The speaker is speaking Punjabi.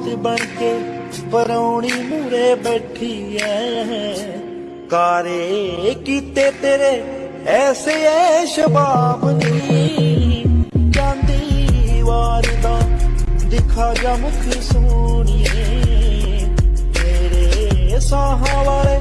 ਮੌਤ ਬਣ ਕੇ ਪਰੌਣੀ ਮੂਰੇ ਬੈਠੀ ਐ। ਕਾਰੇ ਕੀਤੇ ਤੇਰੇ ਐਸੇ ਐ ਸ਼ਬਾਬ ਨੀ। ਜਾਂਦੀ ਵਾਰ ਦਾ ਦਿਖਾ ਜਾ ਮੁਖ ਸੋਹਣੀਏ। ਤੇਰੇ ਸਾਹਾਂ ਵਾਲੇ